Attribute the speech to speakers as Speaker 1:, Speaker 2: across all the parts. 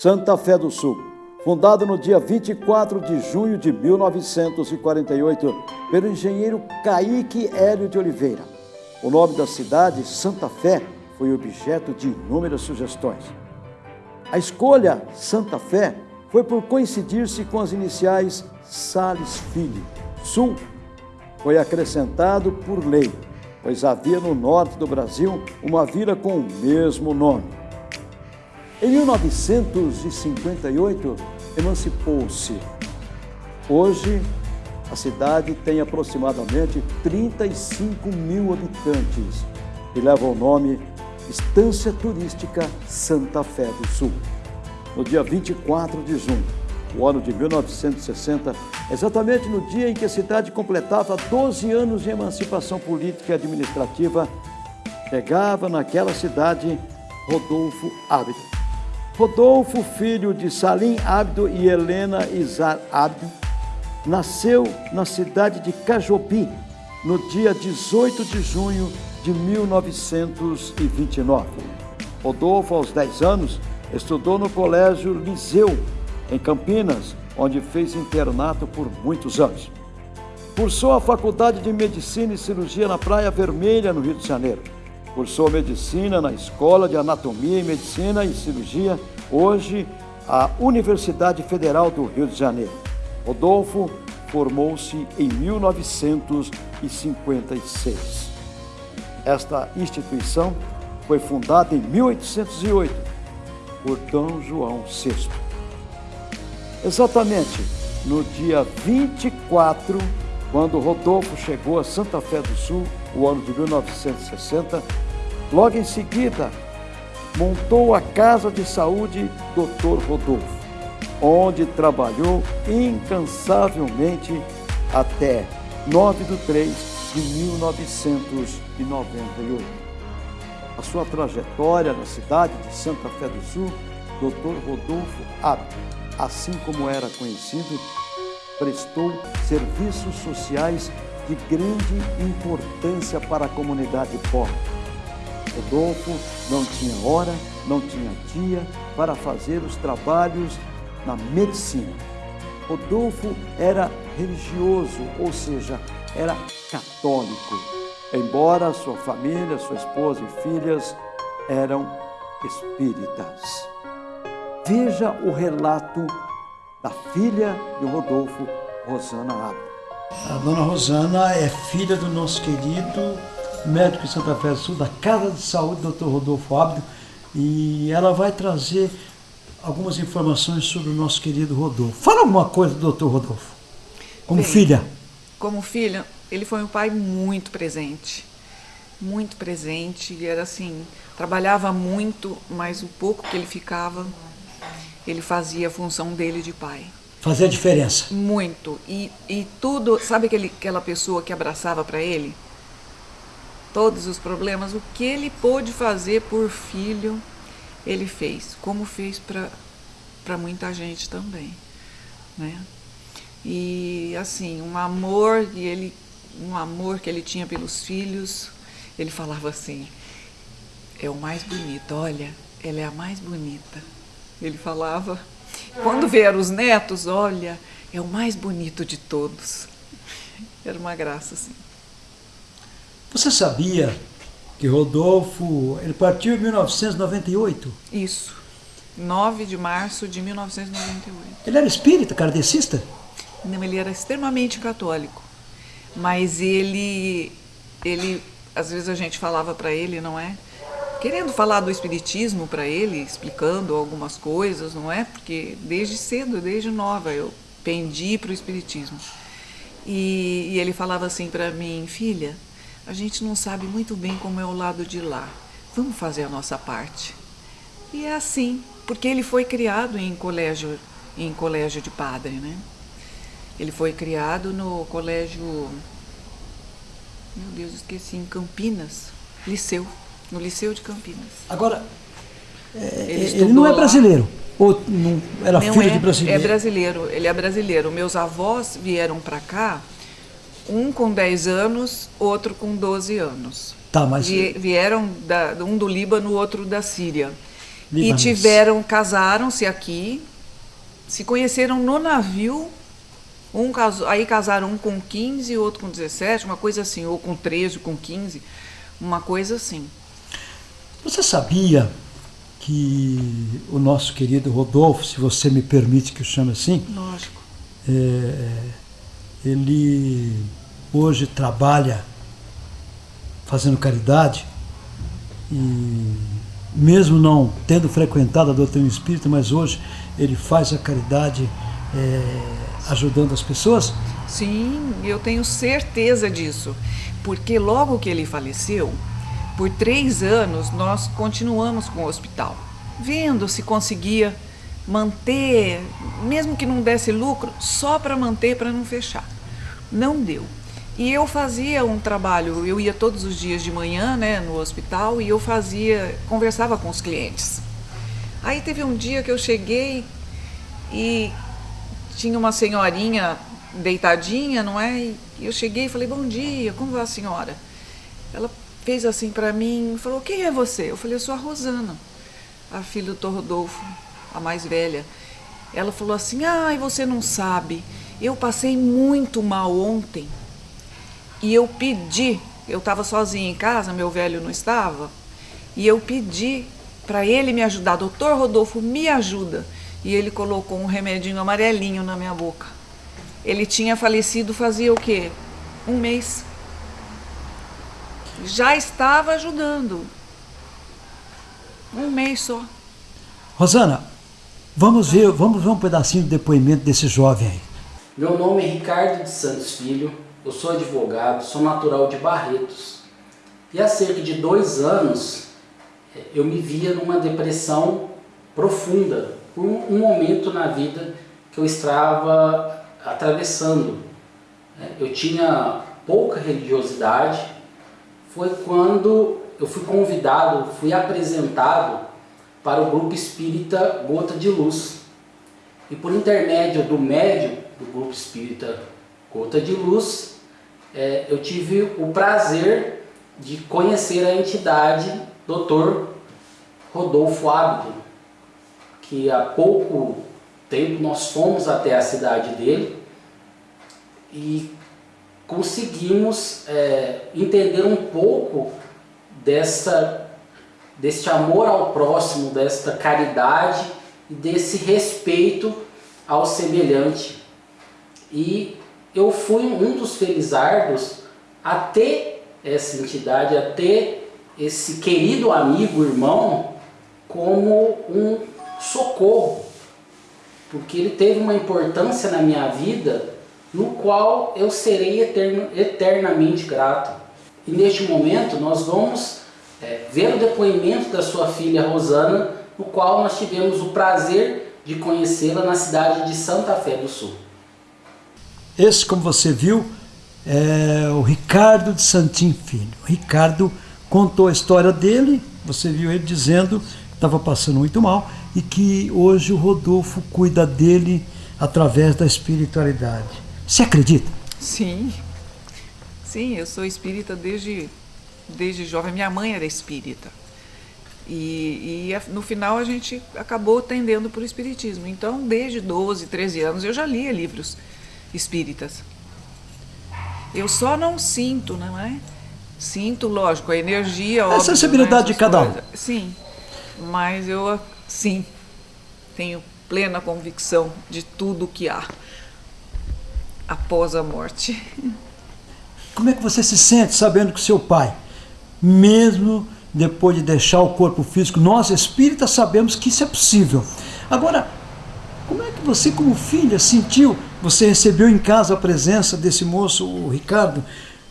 Speaker 1: Santa Fé do Sul, fundado no dia 24 de junho de 1948 pelo engenheiro Caíque Hélio de Oliveira. O nome da cidade, Santa Fé, foi objeto de inúmeras sugestões. A escolha Santa Fé foi por coincidir-se com as iniciais Sales Filho. Sul foi acrescentado por lei, pois havia no norte do Brasil uma vila com o mesmo nome. Em 1958, emancipou-se. Hoje, a cidade tem aproximadamente 35 mil habitantes e leva o nome Estância Turística Santa Fé do Sul. No dia 24 de junho, o ano de 1960, exatamente no dia em que a cidade completava 12 anos de emancipação política e administrativa, chegava naquela cidade Rodolfo Ábido Rodolfo, filho de Salim Abdo e Helena Izar Abdo, nasceu na cidade de Cajobi no dia 18 de junho de 1929. Rodolfo, aos 10 anos, estudou no Colégio Liseu, em Campinas, onde fez internato por muitos anos. Cursou a Faculdade de Medicina e Cirurgia na Praia Vermelha, no Rio de Janeiro Cursou medicina na Escola de Anatomia e Medicina e Cirurgia, hoje a Universidade Federal do Rio de Janeiro. Rodolfo formou-se em 1956. Esta instituição foi fundada em 1808 por Dom João VI. Exatamente no dia 24, quando Rodolfo chegou a Santa Fé do Sul, o ano de 1960, Logo em seguida, montou a Casa de Saúde Dr. Rodolfo, onde trabalhou incansavelmente até 9 de 3 de 1998. A sua trajetória na cidade de Santa Fé do Sul, Dr. Rodolfo Abdo, assim como era conhecido, prestou serviços sociais de grande importância para a comunidade pobre Rodolfo não tinha hora, não tinha dia para fazer os trabalhos na medicina. Rodolfo era religioso, ou seja, era católico, embora sua família, sua esposa e filhas eram espíritas. Veja o relato da filha de Rodolfo, Rosana Abdo.
Speaker 2: A dona Rosana é filha do nosso querido médico de Santa Fé do Sul, da Casa de Saúde, Dr. Rodolfo Ábido, e ela vai trazer algumas informações sobre o nosso querido Rodolfo. Fala alguma coisa do Dr. Rodolfo, como Bem, filha.
Speaker 3: Como filha, ele foi um pai muito presente, muito presente, e era assim, trabalhava muito, mas o pouco que ele ficava, ele fazia a função dele de pai.
Speaker 2: Fazia diferença.
Speaker 3: Muito. E, e tudo, sabe aquele, aquela pessoa que abraçava para ele? todos os problemas, o que ele pôde fazer por filho, ele fez, como fez para muita gente também, né? E assim, um amor que ele um amor que ele tinha pelos filhos, ele falava assim: é o mais bonito, olha, ela é a mais bonita. Ele falava. Quando vieram os netos, olha, é o mais bonito de todos. Era uma graça, assim.
Speaker 2: Você sabia que Rodolfo, ele partiu em 1998?
Speaker 3: Isso. 9 de março de 1998.
Speaker 2: Ele era espírita, kardecista?
Speaker 3: Não, ele era extremamente católico. Mas ele, ele, às vezes a gente falava para ele, não é? Querendo falar do espiritismo para ele, explicando algumas coisas, não é? Porque desde cedo, desde nova, eu pendi para o espiritismo. E, e ele falava assim para mim, filha, a gente não sabe muito bem como é o lado de lá. Vamos fazer a nossa parte. E é assim, porque ele foi criado em colégio, em colégio de padre, né? Ele foi criado no colégio, meu Deus, esqueci, em Campinas, Liceu, no Liceu de Campinas.
Speaker 2: Agora, é, ele, ele, não é brasileiro? Lá. Ou não era não filho
Speaker 3: é,
Speaker 2: de brasileiro?
Speaker 3: É brasileiro, ele é brasileiro. Meus avós vieram para cá um com 10 anos, outro com 12 anos.
Speaker 2: Tá, mas...
Speaker 3: Vieram da, um do Líbano, outro da Síria. E tiveram, casaram-se aqui, se conheceram no navio. Um casou, aí casaram um com 15, outro com 17, uma coisa assim, ou com 13, com 15, uma coisa assim.
Speaker 1: Você sabia que o nosso querido Rodolfo, se você me permite que eu chame assim,
Speaker 3: Lógico.
Speaker 1: É, ele hoje trabalha fazendo caridade e mesmo não tendo frequentado a doutrina espírita, mas hoje ele faz a caridade é, ajudando as pessoas?
Speaker 3: Sim, eu tenho certeza disso, porque logo que ele faleceu, por três anos nós continuamos com o hospital, vendo se conseguia manter, mesmo que não desse lucro, só para manter, para não fechar. Não deu. E eu fazia um trabalho, eu ia todos os dias de manhã, né, no hospital, e eu fazia, conversava com os clientes. Aí teve um dia que eu cheguei e tinha uma senhorinha deitadinha, não é? E eu cheguei e falei: "Bom dia, como vai a senhora?" Ela fez assim para mim, falou: "Quem é você?" Eu falei: "Eu sou a Rosana, a filha do Rodolfo, a mais velha." Ela falou assim: "Ai, você não sabe, eu passei muito mal ontem." E eu pedi, eu estava sozinha em casa, meu velho não estava, e eu pedi para ele me ajudar, doutor Rodolfo, me ajuda. E ele colocou um remedinho amarelinho na minha boca. Ele tinha falecido fazia o quê? Um mês. Já estava ajudando. Um mês só.
Speaker 1: Rosana, vamos ver, vamos ver um pedacinho do depoimento desse jovem aí.
Speaker 4: Meu nome é Ricardo de Santos Filho, eu sou advogado, sou natural de Barretos. E há cerca de dois anos eu me via numa depressão profunda, por um momento na vida que eu estava atravessando. Eu tinha pouca religiosidade, foi quando eu fui convidado, fui apresentado para o grupo espírita Gota de Luz. E por intermédio do médium do grupo espírita Gota de Luz, é, eu tive o prazer de conhecer a entidade Dr. Rodolfo Ábido, que há pouco tempo nós fomos até a cidade dele e conseguimos é, entender um pouco desta, deste amor ao próximo, desta caridade e desse respeito ao semelhante. E eu fui um dos felizardos a ter essa entidade, a ter esse querido amigo, irmão, como um socorro, porque ele teve uma importância na minha vida no qual eu serei eterno, eternamente grato. E neste momento nós vamos é, ver o depoimento da sua filha Rosana, no qual nós tivemos o prazer de conhecê-la na cidade de Santa Fé do Sul.
Speaker 1: Esse, como você viu, é o Ricardo de Santim Filho. O Ricardo contou a história dele, você viu ele dizendo que estava passando muito mal e que hoje o Rodolfo cuida dele através da espiritualidade. Você acredita?
Speaker 3: Sim, sim, eu sou espírita desde, desde jovem. Minha mãe era espírita. E, e, no final a gente acabou tendendo para o espiritismo. Então, desde 12, 13 anos, eu já lia livros espíritas. Eu só não sinto, não é? Sinto, lógico, a energia.
Speaker 1: A sensibilidade né, de cada um.
Speaker 3: Sim, mas eu, sim, tenho plena convicção de tudo que há após a morte.
Speaker 1: Como é que você se sente sabendo que seu pai, mesmo depois de deixar o corpo físico, nós espíritas sabemos que isso é possível. Agora, como é que você, como filha, sentiu? Você recebeu em casa a presença desse moço, o Ricardo.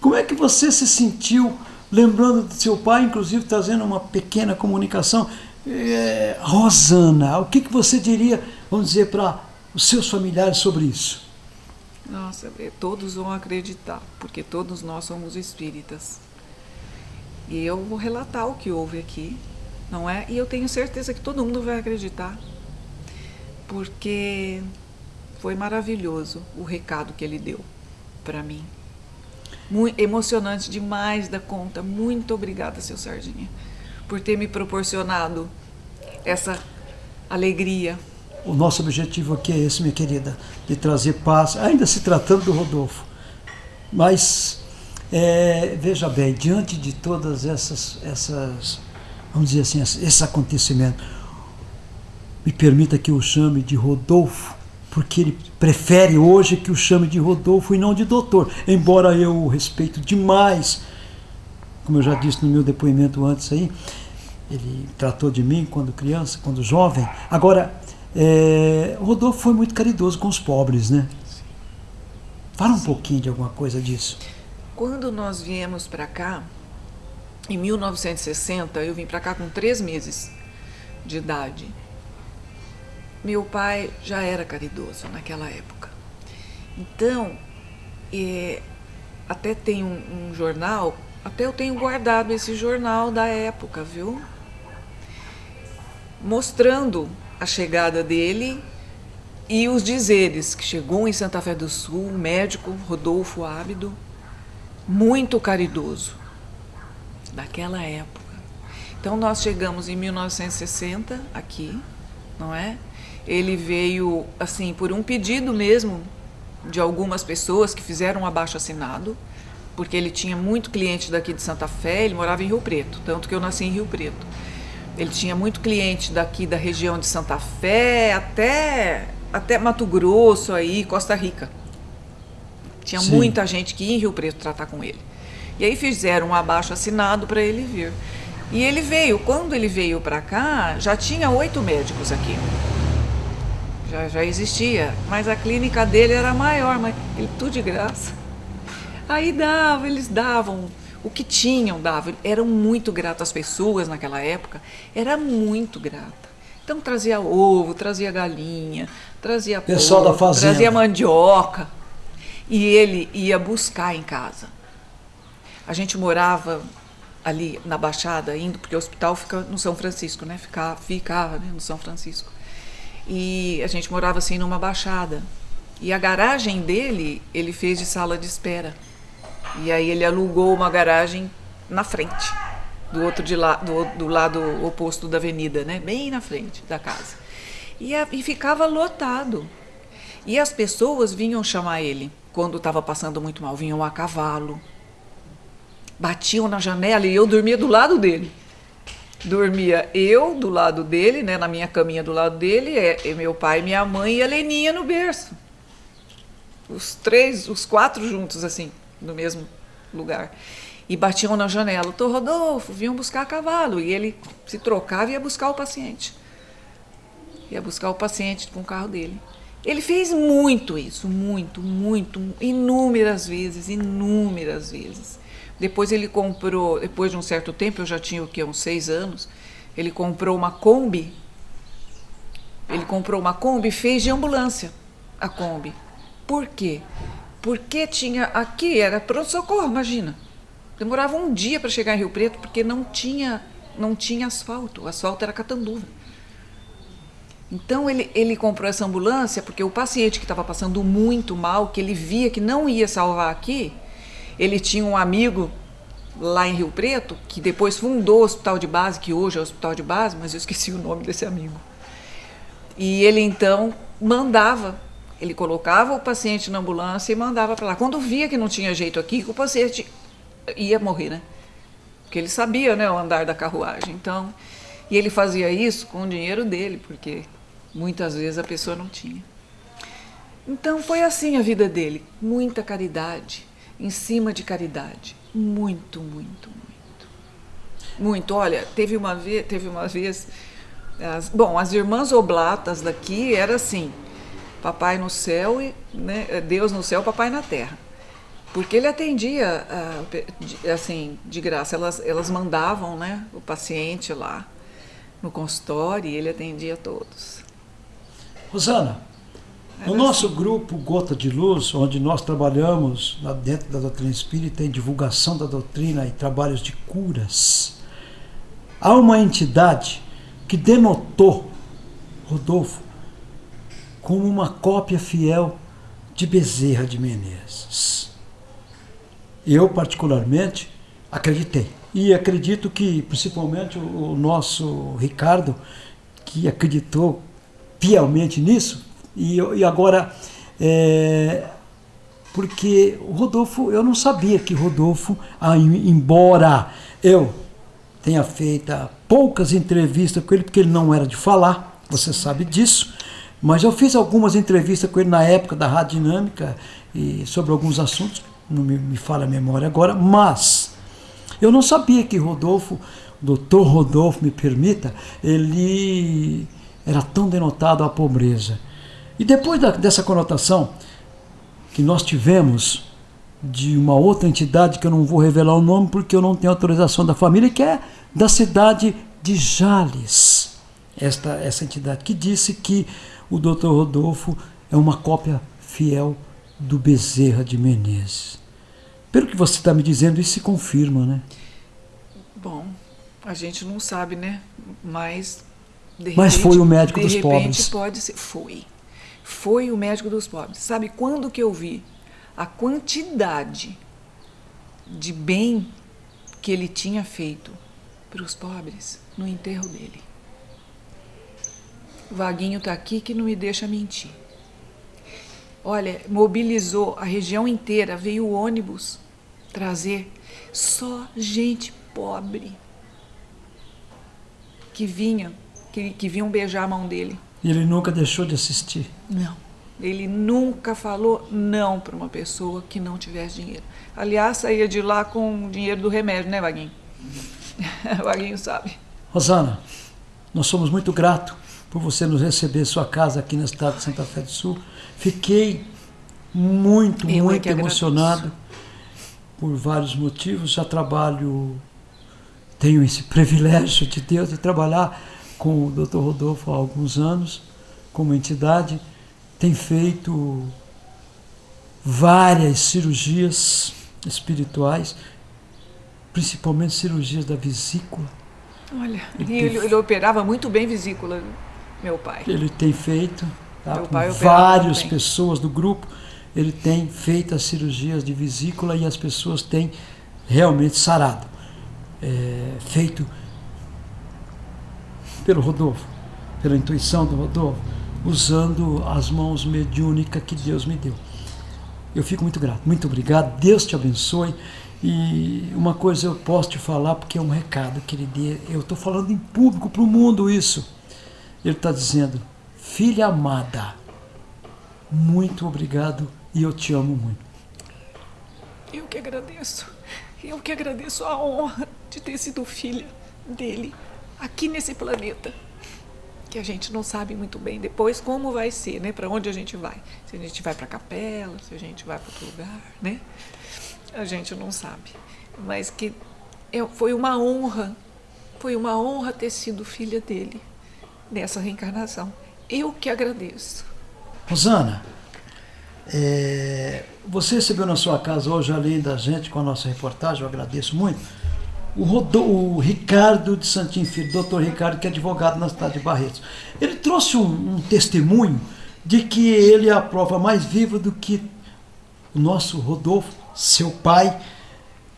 Speaker 1: Como é que você se sentiu, lembrando de seu pai, inclusive trazendo uma pequena comunicação? É, Rosana, o que, que você diria, vamos dizer, para os seus familiares sobre isso?
Speaker 3: Nossa, é, todos vão acreditar, porque todos nós somos espíritas. E eu vou relatar o que houve aqui, não é? E eu tenho certeza que todo mundo vai acreditar porque foi maravilhoso o recado que ele deu para mim. Muito emocionante demais da conta. Muito obrigada, seu Sardinha, por ter me proporcionado essa alegria.
Speaker 1: O nosso objetivo aqui é esse, minha querida, de trazer paz, ainda se tratando do Rodolfo. Mas, é, veja bem, diante de todas essas, essas, vamos dizer assim, esse acontecimento, me permita que eu chame de Rodolfo, porque ele prefere hoje que o chame de Rodolfo e não de doutor, embora eu o respeito demais, como eu já disse no meu depoimento antes aí, ele tratou de mim quando criança, quando jovem. Agora, é, Rodolfo foi muito caridoso com os pobres, né? Fala um pouquinho de alguma coisa disso.
Speaker 3: Quando nós viemos para cá, em 1960, eu vim para cá com três meses de idade. Meu pai já era caridoso naquela época. Então, é, até tem um, um jornal, até eu tenho guardado esse jornal da época, viu? Mostrando a chegada dele e os dizeres que chegou em Santa Fé do Sul, médico Rodolfo Ábido, muito caridoso, daquela época. Então nós chegamos em 1960 aqui, não é? Ele veio assim por um pedido mesmo de algumas pessoas que fizeram um abaixo assinado, porque ele tinha muito cliente daqui de Santa Fé, ele morava em Rio Preto, tanto que eu nasci em Rio Preto. Ele tinha muito cliente daqui da região de Santa Fé até, até Mato Grosso, aí, Costa Rica. Tinha Sim. muita gente que ia em Rio Preto tratar com ele. E aí fizeram um abaixo assinado para ele vir. E ele veio, quando ele veio para cá, já tinha oito médicos aqui. Já, já existia, mas a clínica dele era maior, mas ele tudo de graça. Aí dava, eles davam o que tinham dava. Eram muito gratas as pessoas naquela época, era muito grata. Então trazia ovo, trazia galinha, trazia
Speaker 1: Pessoal porco, da fazenda.
Speaker 3: trazia mandioca. E ele ia buscar em casa. A gente morava ali na Baixada, indo, porque o hospital fica no São Francisco, né? Ficava, ficava né? no São Francisco. E a gente morava assim numa baixada. E a garagem dele, ele fez de sala de espera. E aí ele alugou uma garagem na frente, do outro de lá, do, do lado oposto da avenida, né? Bem na frente da casa. E, a, e ficava lotado. E as pessoas vinham chamar ele quando estava passando muito mal, vinham a cavalo. Batiam na janela e eu dormia do lado dele. Dormia eu do lado dele, né, na minha caminha do lado dele, é, é meu pai, minha mãe e a Leninha no berço. Os três, os quatro juntos assim no mesmo lugar. E batiam na janela. Doutor Rodolfo, vinham buscar cavalo. E ele se trocava e ia buscar o paciente. Ia buscar o paciente com o carro dele. Ele fez muito isso, muito, muito, inúmeras vezes, inúmeras vezes. Depois ele comprou, depois de um certo tempo, eu já tinha o que, uns seis anos, ele comprou uma Kombi. Ele comprou uma Kombi e fez de ambulância a Kombi. Por quê? Porque tinha aqui, era pronto-socorro, imagina. Demorava um dia para chegar em Rio Preto porque não tinha, não tinha asfalto. O asfalto era catanduva. Então ele, ele comprou essa ambulância porque o paciente que estava passando muito mal, que ele via que não ia salvar aqui, ele tinha um amigo lá em Rio Preto que depois fundou o hospital de base, que hoje é o hospital de base, mas eu esqueci o nome desse amigo. E ele então mandava ele colocava o paciente na ambulância e mandava para lá. Quando via que não tinha jeito aqui, o paciente ia morrer, né? Porque ele sabia, né, o andar da carruagem. Então, e ele fazia isso com o dinheiro dele, porque muitas vezes a pessoa não tinha. Então foi assim a vida dele, muita caridade, em cima de caridade, muito, muito, muito. Muito. Olha, teve uma vez, teve uma vez as, bom, as irmãs oblatas daqui era assim, papai no céu e né, Deus no céu, papai na terra. Porque ele atendia assim de graça, elas, elas mandavam né, o paciente lá no consultório e ele atendia todos.
Speaker 1: Rosana, Era no nosso assim. grupo Gota de Luz, onde nós trabalhamos dentro da doutrina espírita em divulgação da doutrina e trabalhos de curas, há uma entidade que denotou Rodolfo como uma cópia fiel de Bezerra de Menezes. Eu, particularmente, acreditei. E acredito que, principalmente, o nosso Ricardo, que acreditou piamente nisso. E, e agora, é, porque o Rodolfo, eu não sabia que Rodolfo, embora eu tenha feito poucas entrevistas com ele, porque ele não era de falar, você sabe disso, mas eu fiz algumas entrevistas com ele na época da Rádio Dinâmica e sobre alguns assuntos, não me, me fala a memória agora, mas eu não sabia que Rodolfo, doutor Rodolfo, me permita, ele era tão denotado a pobreza. E depois da, dessa conotação que nós tivemos de uma outra entidade que eu não vou revelar o nome porque eu não tenho autorização da família, que é da cidade de Jales. Esta, essa entidade que disse que o Dr. Rodolfo é uma cópia fiel do Bezerra de Menezes. Pelo que você está me dizendo, isso se confirma, né?
Speaker 3: Bom, a gente não sabe, né? Mas.
Speaker 1: De Mas repente, foi o médico dos
Speaker 3: repente,
Speaker 1: pobres.
Speaker 3: pode ser. Foi. Foi o médico dos pobres. Sabe quando que eu vi a quantidade de bem que ele tinha feito para os pobres no enterro dele? O Vaguinho está aqui que não me deixa mentir. Olha, mobilizou a região inteira, veio o ônibus trazer só gente pobre que vinha, que, que vinham beijar a mão dele.
Speaker 1: E ele nunca deixou de assistir?
Speaker 3: Não. Ele nunca falou não para uma pessoa que não tivesse dinheiro. Aliás, saía de lá com o dinheiro do remédio, né, Vaguinho? Vaguinho sabe.
Speaker 1: Rosana, nós somos muito gratos por você nos receber em sua casa aqui na cidade de Santa Fé do Sul. Fiquei muito, Eu é muito emocionado por vários motivos. Já trabalho, tenho esse privilégio de Deus de trabalhar com o Dr. Rodolfo há alguns anos, como entidade. Tem feito várias cirurgias espirituais, principalmente cirurgias da vesícula.
Speaker 3: Olha, ele, ele, ele operava muito bem vesícula meu pai.
Speaker 1: Ele tem feito, tá, com várias pessoas do grupo, ele tem feito as cirurgias de vesícula e as pessoas têm realmente sarado. É, feito pelo Rodolfo, pela intuição do Rodolfo, usando as mãos mediúnicas que Deus me deu. Eu fico muito grato, muito obrigado, Deus te abençoe. E uma coisa eu posso te falar, porque é um recado que ele dê. Eu estou falando em público para o mundo isso. Ele está dizendo: Filha amada, muito obrigado e eu te amo muito.
Speaker 3: Eu que agradeço. Eu que agradeço a honra de ter sido filha dele aqui nesse planeta. Que a gente não sabe muito bem depois como vai ser, né? Para onde a gente vai. Se a gente vai para a capela, se a gente vai para outro lugar, né? A gente não sabe. Mas que foi uma honra, foi uma honra ter sido filha dele nessa reencarnação. Eu que agradeço.
Speaker 1: Rosana, é, você recebeu na sua casa hoje, além da gente, com a nossa reportagem, eu agradeço muito, o, Rodô, o Ricardo de Santinho Filho, doutor Ricardo, que é advogado na cidade de Barretos. Ele trouxe um, um testemunho de que ele é a prova mais viva do que o nosso Rodolfo, seu pai,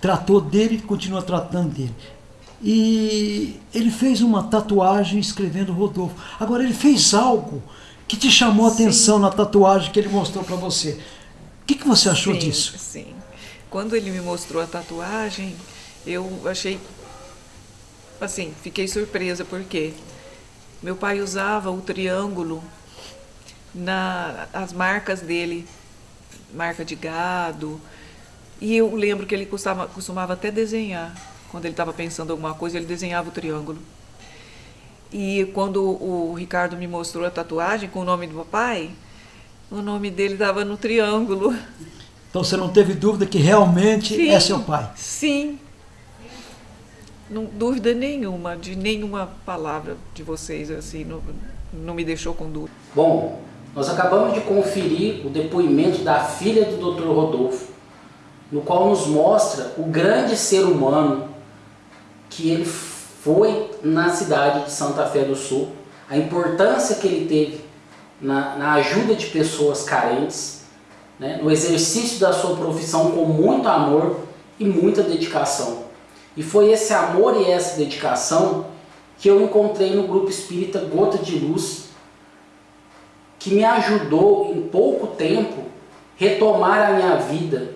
Speaker 1: tratou dele e continua tratando dele. E ele fez uma tatuagem escrevendo Rodolfo. Agora, ele fez algo que te chamou a atenção na tatuagem que ele mostrou para você. O que, que você achou
Speaker 3: sim,
Speaker 1: disso?
Speaker 3: Sim. Quando ele me mostrou a tatuagem, eu achei. Assim, fiquei surpresa, porque meu pai usava o triângulo nas marcas dele marca de gado. E eu lembro que ele costumava, costumava até desenhar quando ele estava pensando alguma coisa, ele desenhava o triângulo. E quando o Ricardo me mostrou a tatuagem com o nome do papai, o nome dele estava no triângulo.
Speaker 1: Então você não teve dúvida que realmente
Speaker 3: sim,
Speaker 1: é seu pai?
Speaker 3: Sim. Não dúvida nenhuma, de nenhuma palavra de vocês, assim, não, não me deixou com dúvida.
Speaker 4: Bom, nós acabamos de conferir o depoimento da filha do Dr. Rodolfo, no qual nos mostra o grande ser humano que ele foi na cidade de Santa Fé do Sul, a importância que ele teve na, na ajuda de pessoas carentes, né, no exercício da sua profissão com muito amor e muita dedicação. E foi esse amor e essa dedicação que eu encontrei no grupo espírita Gota de Luz, que me ajudou em pouco tempo retomar a minha vida,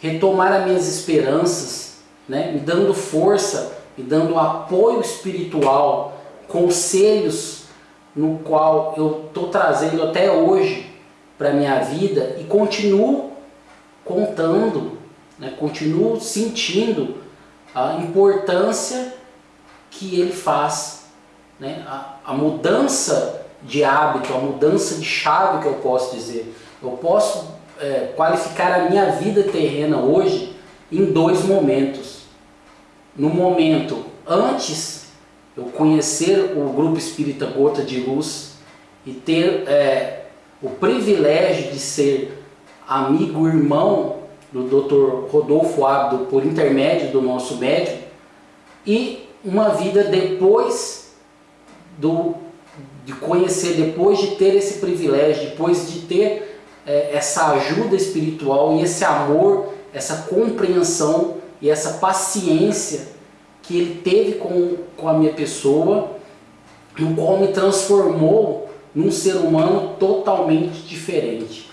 Speaker 4: retomar as minhas esperanças, né? me dando força, me dando apoio espiritual, conselhos no qual eu estou trazendo até hoje para a minha vida e continuo contando, né? continuo sentindo a importância que ele faz, né? a, a mudança de hábito, a mudança de chave que eu posso dizer. Eu posso é, qualificar a minha vida terrena hoje em dois momentos. No momento antes eu conhecer o grupo espírita Gota de Luz e ter é, o privilégio de ser amigo, irmão do Dr. Rodolfo Abdo por intermédio do nosso médico e uma vida depois do, de conhecer, depois de ter esse privilégio, depois de ter é, essa ajuda espiritual e esse amor, essa compreensão e essa paciência que ele teve com, com a minha pessoa, no qual me transformou num ser humano totalmente diferente.